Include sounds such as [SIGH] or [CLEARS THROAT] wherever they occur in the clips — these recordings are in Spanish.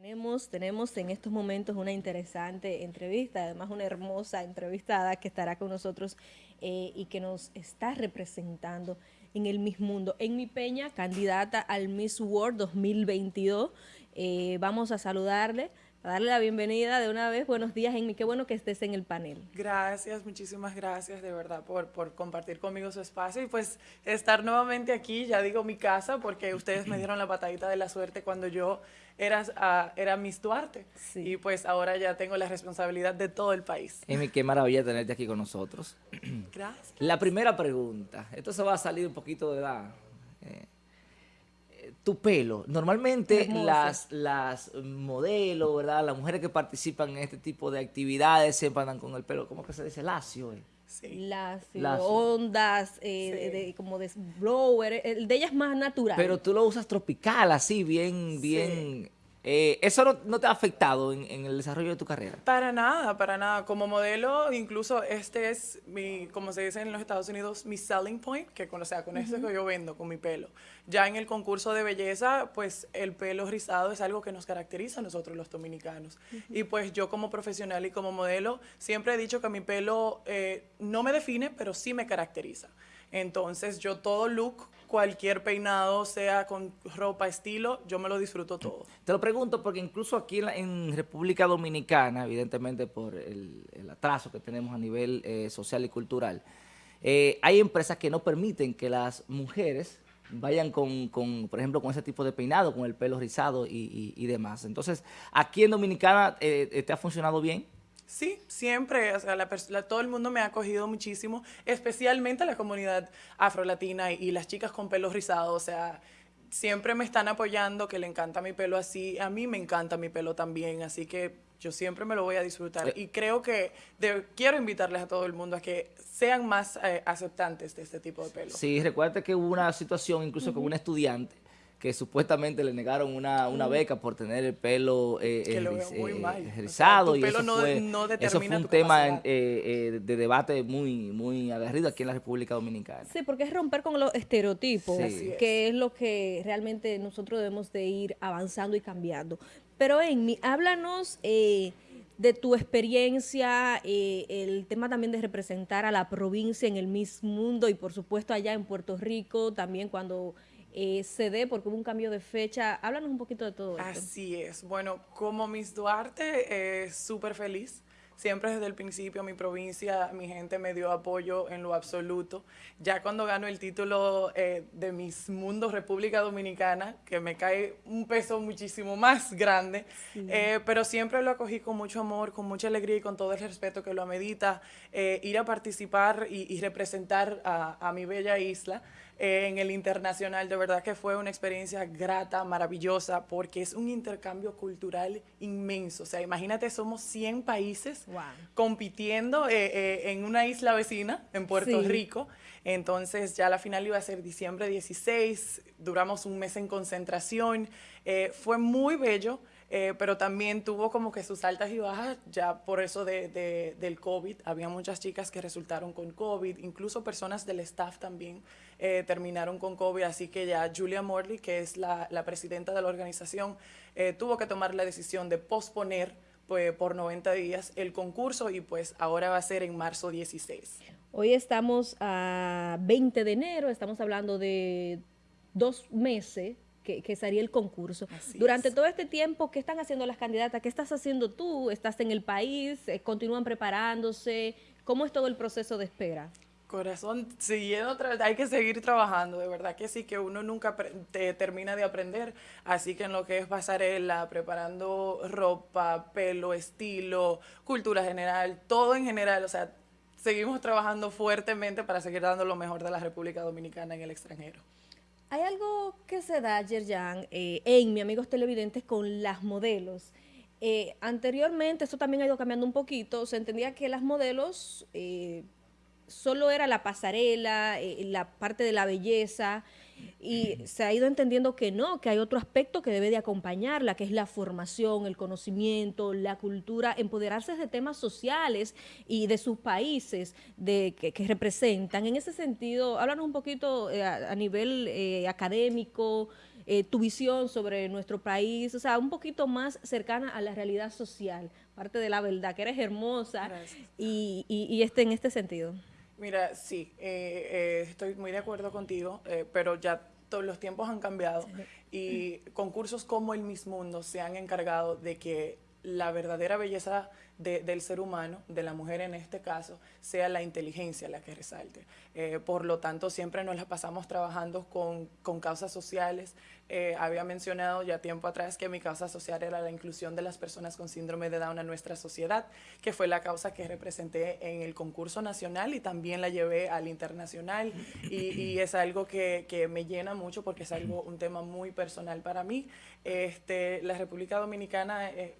Tenemos, tenemos en estos momentos una interesante entrevista, además una hermosa entrevistada que estará con nosotros eh, y que nos está representando en el Miss Mundo. En mi peña, candidata al Miss World 2022, eh, vamos a saludarle darle la bienvenida de una vez. Buenos días, Amy. Qué bueno que estés en el panel. Gracias, muchísimas gracias de verdad por, por compartir conmigo su espacio y pues estar nuevamente aquí, ya digo mi casa, porque ustedes me dieron la patadita de la suerte cuando yo era, uh, era Miss Duarte. Y pues ahora ya tengo la responsabilidad de todo el país. Amy, qué maravilla tenerte aquí con nosotros. Gracias. La primera pregunta, esto se va a salir un poquito de la... Eh, tu pelo. Normalmente las, las modelos, ¿verdad? Las mujeres que participan en este tipo de actividades siempre andan con el pelo, ¿cómo que se dice? Lacio, eh. Sí. Lacio, ondas, eh, como de blower, el de ella es más natural. Pero tú lo usas tropical, así, bien, bien eh, ¿Eso no, te ha afectado en, el desarrollo de tu carrera? Para nada, para nada. Como modelo, incluso este es mi, como se dice en los Estados Unidos, mi selling point, que con, o sea, con esto que yo vendo, con mi pelo. Ya en el concurso de belleza, pues el pelo rizado es algo que nos caracteriza a nosotros los dominicanos. Y pues yo como profesional y como modelo, siempre he dicho que mi pelo eh, no me define, pero sí me caracteriza. Entonces yo todo look, cualquier peinado, sea con ropa, estilo, yo me lo disfruto todo. Te lo pregunto porque incluso aquí en, República Dominicana, evidentemente por el, atraso que tenemos a nivel eh, social y cultural, eh, hay empresas que no permiten que las mujeres vayan con, por ejemplo, con ese tipo de peinado, con el pelo rizado y, demás. Entonces, aquí en Dominicana, eh, ¿te ha funcionado bien? Sí, siempre, o sea, todo el mundo me ha acogido muchísimo, especialmente la comunidad afrolatina y, y las chicas con pelo rizado, o sea, siempre me están apoyando, que le encanta mi pelo así, a mí me encanta mi pelo también, así que yo siempre me lo voy a disfrutar. Eh. Y creo que quiero invitarles a todo el mundo a que sean más eh, aceptantes de este tipo de pelo. Sí, recuerda que hubo una situación incluso con un estudiante que supuestamente le negaron una, una beca por tener el pelo eh, eh rizado. y eso, fue, eso fue un tema eh, eh, de debate muy, muy aguerrido aquí en la República Dominicana. Sí, porque es romper con los estereotipos, que es lo que realmente nosotros debemos de ir avanzando y cambiando. Pero Amy, háblanos... de tu experiencia, el tema también de representar a la provincia en el mismo mundo y por supuesto allá en Puerto Rico, también cuando eh, se dé porque hubo un cambio de fecha. Háblanos un poquito de todo esto. Así es. Bueno, como Miss Duarte, eh, súper feliz. Siempre desde el principio mi provincia, mi gente me dio apoyo en lo absoluto. Ya cuando gano el título eh, de Miss Mundo República Dominicana, que me cae un peso muchísimo más grande, eh, pero siempre lo acogí con mucho amor, con mucha alegría y con todo el respeto que lo amerita, ir a participar y, representar a mi bella isla en el internacional. De verdad que fue una experiencia grata, maravillosa, porque es un intercambio cultural inmenso. O sea, imagínate, somos 100 países compitiendo eh, eh, en una isla vecina, en Puerto Rico. Entonces ya la final iba a ser diciembre 16, duramos un mes en concentración. Eh, fue muy bello. Eh, pero también tuvo como que sus altas y bajas, ya por eso de, del COVID. Había muchas chicas que resultaron con COVID, incluso personas del staff también eh, terminaron con COVID, así que ya Julia Morley, que es la, la presidenta de la organización, eh, tuvo que tomar la decisión de posponer pues, por 90 días el concurso y pues ahora va a ser en marzo 16. Hoy estamos a 20 de enero, estamos hablando de dos meses que, sería el concurso. Durante todo este tiempo, ¿qué están haciendo las candidatas? ¿Qué estás haciendo tú? ¿Estás en el país? Eh, ¿Continúan preparándose? ¿Cómo es todo el proceso de espera? Corazón, siguiendo, hay que seguir trabajando, de verdad que sí, que uno nunca te termina de aprender, así que en lo que es pasarela, preparando ropa, pelo, estilo, cultura general, todo en general, o sea, seguimos trabajando fuertemente para seguir dando lo mejor de la República Dominicana en el extranjero. Hay algo que se da, Yerjan, eh, en mi amigos televidentes con las modelos. Eh, anteriormente, esto también ha ido cambiando un poquito, se entendía que las modelos eh, solo era la pasarela, la parte de la belleza, y se ha ido entendiendo que no, que hay otro aspecto que debe de acompañarla, que es la formación, el conocimiento, la cultura, empoderarse de temas sociales y de sus países de, que, representan. En ese sentido, háblanos un poquito eh, a, nivel eh, académico, eh, tu visión sobre nuestro país, o sea, un poquito más cercana a la realidad social, parte de la verdad, que eres hermosa y, y, este, en este sentido. Mira, sí, eh, eh, estoy muy de acuerdo contigo, pero ya todos los tiempos han cambiado y concursos como el Miss Mundo se han encargado de que la verdadera belleza del ser humano, de la mujer en este caso, sea la inteligencia la que resalte. Eh, por lo tanto, siempre nos la pasamos trabajando con, con causas sociales. Eh, había mencionado ya tiempo atrás que mi causa social era la inclusión de las personas con síndrome de Down en nuestra sociedad, que fue la causa que representé en el concurso nacional y también la llevé al internacional. Y, y es algo que, que, me llena mucho porque es algo, un tema muy personal para mí. Este, la República Dominicana... Eh,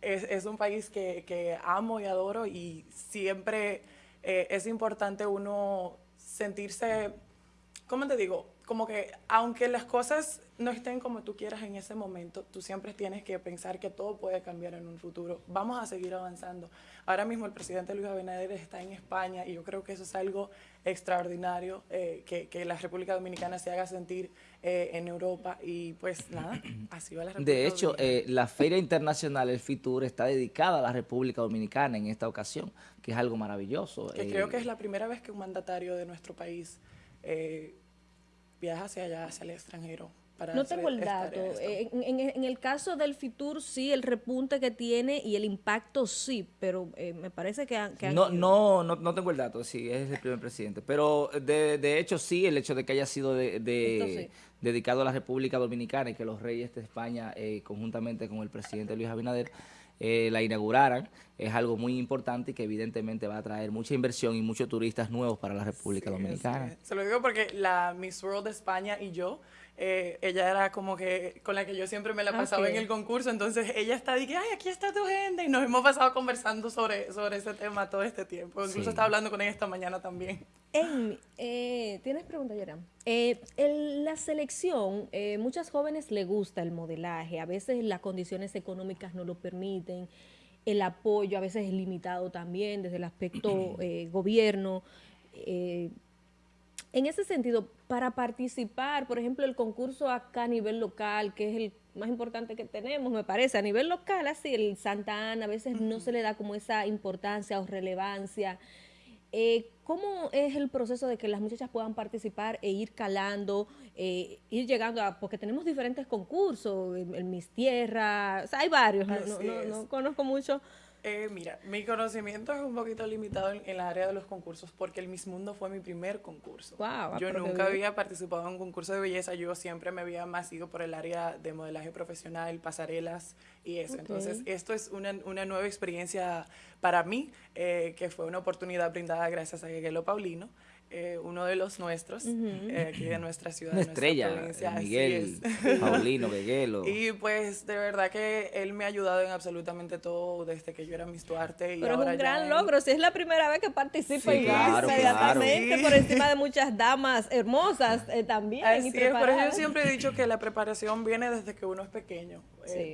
es, es un país que, que, amo y adoro y siempre eh, es importante uno sentirse, ¿cómo te digo? Como que aunque las cosas no estén como tú quieras en ese momento, tú siempre tienes que pensar que todo puede cambiar en un futuro. Vamos a seguir avanzando. Ahora mismo el presidente Luis Abinader está en España y yo creo que eso es algo extraordinario, eh, que, que, la República Dominicana se haga sentir eh, en Europa y pues nada, [CLEARS THROAT] así va la República De hecho, eh, la Feria Internacional, el FITUR, está dedicada a la República Dominicana en esta ocasión, que es algo maravilloso. Que creo que es la primera vez que un mandatario de nuestro país viaja hacia allá, hacia el extranjero no tengo el dato. Eh, en, el caso del FITUR sí, el repunte que tiene y el impacto sí, pero eh, me parece que, han, no, no, no, no, tengo el dato, sí, es el primer presidente. Pero de, de hecho sí, el hecho de que haya sido de, dedicado a la República Dominicana y que los reyes de España, eh, conjuntamente con el presidente Luis Abinader, la inauguraran, es algo muy importante y que evidentemente va a traer mucha inversión y muchos turistas nuevos para la República Dominicana. Se lo digo porque la Miss World de España y yo eh, ella era como que con la que yo siempre me la pasaba en el concurso, entonces ella está de que, ay, aquí está tu gente, y nos hemos pasado conversando sobre, sobre ese tema todo este tiempo, incluso estaba hablando con ella esta mañana también. Eh, ¿Tienes pregunta, Yeram? Eh, la selección, eh, muchas jóvenes le gusta el modelaje, a veces las condiciones económicas no lo permiten, el apoyo a veces es limitado también desde el aspecto [CLEARS THROAT] gobierno, en ese sentido, para participar, por ejemplo, el concurso acá a nivel local, que es el más importante que tenemos, me parece, a nivel local, así, el Santa Ana, a veces no se le da como esa importancia o relevancia. Eh, ¿Cómo es el proceso de que las muchachas puedan participar e ir calando, eh, ir llegando a, porque tenemos diferentes concursos, el, Mis Tierra, o sea, hay varios, no conozco mucho, eh, mira, mi conocimiento es un poquito limitado en, el área de los concursos porque el Miss Mundo fue mi primer concurso. yo nunca había participado en un concurso de belleza, yo siempre me había más ido por el área de modelaje profesional, pasarelas y eso. Entonces, esto es una, una, nueva experiencia para mí, eh, que fue una oportunidad brindada gracias a Gueguelo Paulino. Eh, uno de los nuestros, eh, aquí de nuestra ciudad. Una estrella, provincia, Miguel, [LAUGHS] Paulino, [LAUGHS] Beguelo. Y pues de verdad que él me ha ayudado en absolutamente todo desde que yo era Miss Duarte. Y Pero es un gran logro, si es la primera vez que participa sí, inmediatamente por encima de muchas damas hermosas eh, también. Así es, por eso yo siempre he dicho que la preparación viene desde que uno es pequeño.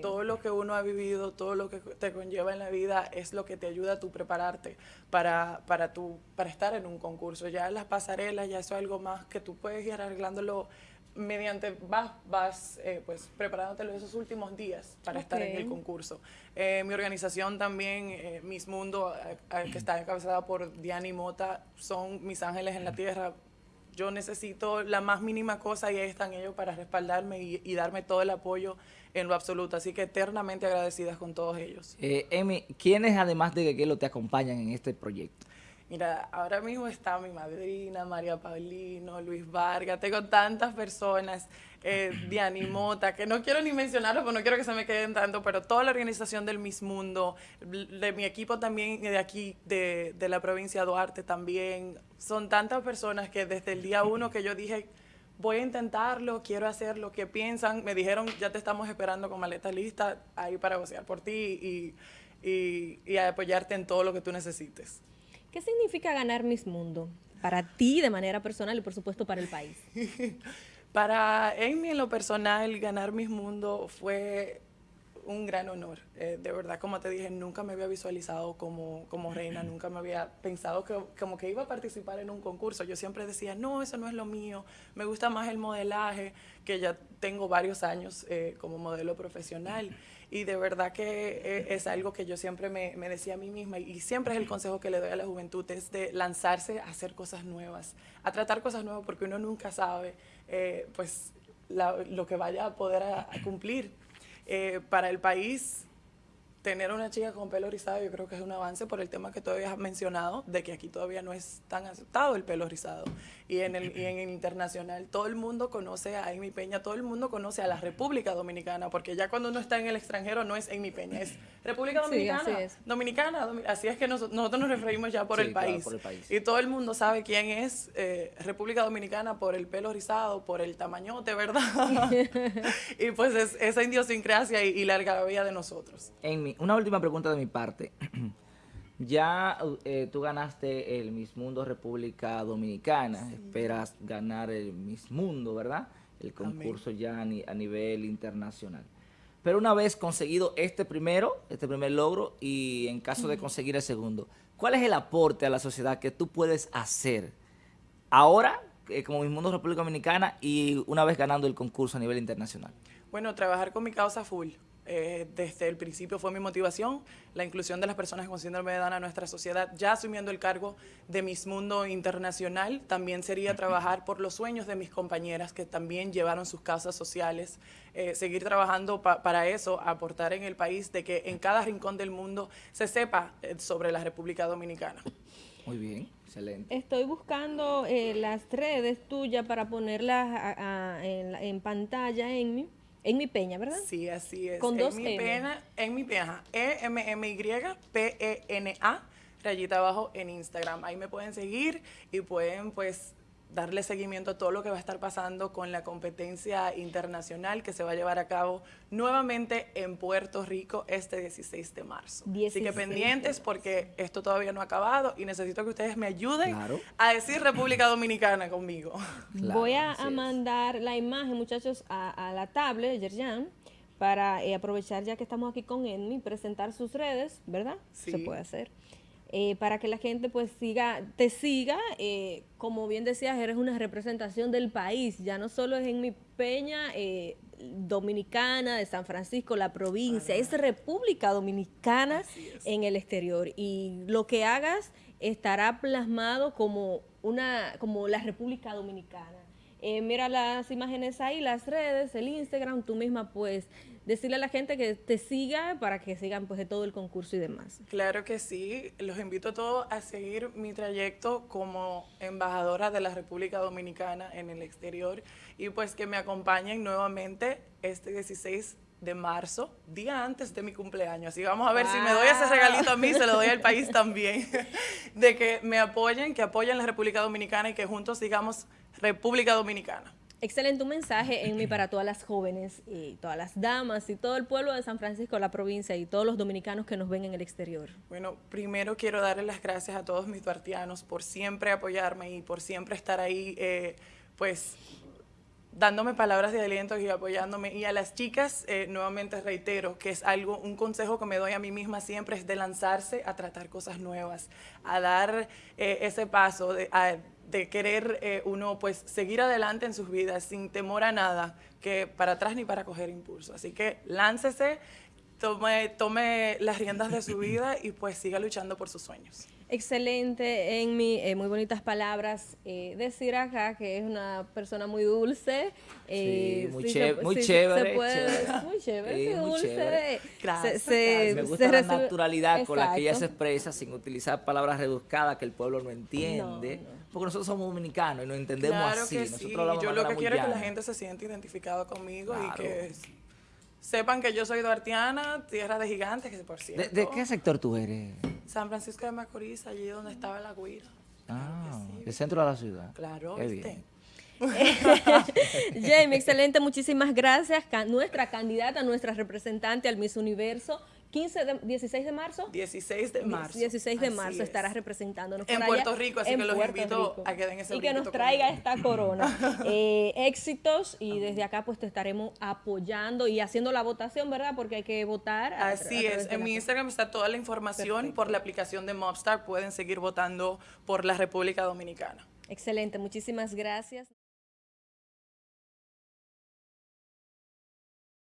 Todo lo que uno ha vivido, todo lo que te conlleva en la vida es lo que te ayuda a tú prepararte para, para, tu, para estar en un concurso. Ya la pasarelas, ya eso es algo más que tú puedes ir arreglándolo mediante, vas, vas eh, pues preparándotelo esos últimos días para estar en el concurso. Eh, mi organización también, eh, Miss Mundo, que está encabezada por Diani Mota, son mis ángeles en la tierra. Yo necesito la más mínima cosa y ahí están ellos para respaldarme y, darme todo el apoyo en lo absoluto. Así que eternamente agradecidas con todos ellos. Eh, Emi, ¿quiénes además de lo te acompañan en este proyecto? Mira, ahora mismo está mi madrina, María Paulino, Luis Vargas, tengo tantas personas, eh, [CLEARS THROAT] Diani Mota, que no quiero ni mencionarlo porque no quiero que se me queden tanto, pero toda la organización del Miss Mundo, de mi equipo también de aquí, de, de la provincia de Duarte también, son tantas personas que desde el día uno que yo dije, voy a intentarlo, quiero hacer lo que piensan, me dijeron, ya te estamos esperando con maleta lista ahí para gocear por ti y, y, y apoyarte en todo lo que tú necesites. ¿Qué significa ganar Miss Mundo para ti de manera personal y por supuesto para el país? [LAUGHS] Para Amy, en lo personal, ganar Miss Mundo fue un gran honor. Eh, de verdad, como te dije, nunca me había visualizado como, como reina, nunca me había pensado que como que iba a participar en un concurso. Yo siempre decía, no, eso no es lo mío, me gusta más el modelaje, que ya tengo varios años eh, como modelo profesional. Y de verdad que eh, es algo que yo siempre me, me, decía a mí misma y siempre es el consejo que le doy a la juventud, es de lanzarse a hacer cosas nuevas, a tratar cosas nuevas porque uno nunca sabe pues lo que vaya a poder a cumplir. Eh, para el país tener una chica con pelo rizado yo creo que es un avance por el tema que todavía has mencionado, de que aquí todavía no es tan aceptado el pelo rizado. Y en el, y en internacional todo el mundo conoce a Amy Peña, todo el mundo conoce a la República Dominicana, porque ya cuando uno está en el extranjero no es Amy Peña, es República Dominicana. así es. Dominicana, así es que nosotros nos referimos ya por, el país. Y todo el mundo sabe quién es eh, República Dominicana por el pelo rizado, por el tamañote, ¿verdad? [LAUGHS] y pues es esa idiosincrasia y, y la algarabía de nosotros. Amy, una última pregunta de mi parte. [CLEARS THROAT] ya eh, tú ganaste el Miss Mundo República Dominicana, esperas ganar el Miss Mundo, ¿verdad? El concurso ya a, nivel internacional. Pero una vez conseguido este primero, este primer logro, y en caso de conseguir el segundo, ¿cuál es el aporte a la sociedad que tú puedes hacer ahora eh, como Miss Mundo República Dominicana y una vez ganando el concurso a nivel internacional? Bueno, trabajar con mi causa full. Eh, desde el principio fue mi motivación, la inclusión de las personas con síndrome de Down a nuestra sociedad, ya asumiendo el cargo de Miss Mundo Internacional, también sería trabajar por los sueños de mis compañeras que también llevaron sus causas sociales, eh, seguir trabajando para eso, aportar en el país de que en cada rincón del mundo se sepa eh, sobre la República Dominicana. Muy bien, excelente. Estoy buscando las redes tuyas para ponerlas en, en, pantalla en mi en mi peña, ¿verdad? Sí, así es. Con en dos mi M. Pena, en mi peña, E-M-M-Y-P-E-N-A, rayita abajo en Instagram. Ahí me pueden seguir y pueden, pues, darle seguimiento a todo lo que va a estar pasando con la competencia internacional que se va a llevar a cabo nuevamente en Puerto Rico este 16 de marzo. Así que pendientes porque esto todavía no ha acabado y necesito que ustedes me ayuden a decir República Dominicana conmigo. [LAUGHS] Voy a, mandar la imagen, muchachos, a, la tablet, Yerjan, para eh, aprovechar ya que estamos aquí con Enmi, presentar sus redes, ¿verdad? Sí. Se puede hacer. Eh, para que la gente pues siga, te siga, eh, como bien decías, eres una representación del país, ya no solo es en mi peña eh, dominicana de San Francisco, la provincia, es República Dominicana en el exterior y lo que hagas estará plasmado como una, como la República Dominicana. Mira las imágenes ahí, las redes, el Instagram, tú misma pues decirle a la gente que te siga para que sigan pues de todo el concurso y demás. Claro que sí, los invito a todos a seguir mi trayecto como embajadora de la República Dominicana en el exterior y pues que me acompañen nuevamente este 16 de marzo, día antes de mi cumpleaños. Así vamos a ver si me doy ese regalito a mí, se lo doy al país [LAUGHS] también. de que me apoyen, que apoyen la República Dominicana y que juntos sigamos República Dominicana. Excelente un mensaje en mí para todas las jóvenes y todas las damas y todo el pueblo de San Francisco, la provincia y todos los dominicanos que nos ven en el exterior. Bueno, primero quiero darle las gracias a todos mis duartianos por siempre apoyarme y por siempre estar ahí, eh, pues dándome palabras de aliento y apoyándome. Y a las chicas, eh, nuevamente reitero, que es algo, un consejo que me doy a mí misma siempre, es de lanzarse a tratar cosas nuevas, a dar eh, ese paso, de, a, de querer eh, uno pues seguir adelante en sus vidas sin temor a nada, que para atrás ni para coger impulso. Así que láncese, tome, tome las riendas de su [LAUGHS] vida y pues siga luchando por sus sueños. Excelente, en mi eh, muy bonitas palabras. Eh, decir acá que es una persona muy dulce. Eh, muy, chévere, muy, chévere, muy chévere. muy dulce. Gracias. me gusta la naturalidad con la que ella se expresa sin utilizar palabras rebuscadas que el pueblo no entiende. Porque nosotros somos dominicanos y nos entendemos claro así. Que sí. Yo lo que quiero es que la gente se sienta identificada conmigo y que sepan que yo soy duartiana, tierra de gigantes, que por cierto. ¿De, qué sector tú eres? San Francisco de Macorís, allí donde estaba la Guira. Ah, el centro de la ciudad. Claro, Qué [LAUGHS] Jamie, excelente, muchísimas gracias. Nuestra candidata, nuestra representante al Miss Universo 15 de, 16 de marzo. 16 de marzo. 16 de marzo estará representándonos en Puerto Rico, así que los invito a que den ese Y que nos traiga esta corona. [LAUGHS] eh, éxitos y desde acá pues te estaremos apoyando y haciendo la votación, ¿verdad? Porque hay que votar. así es, en mi Instagram está toda la información por la aplicación de Mobstar. Pueden seguir votando por la República Dominicana. Excelente, muchísimas gracias.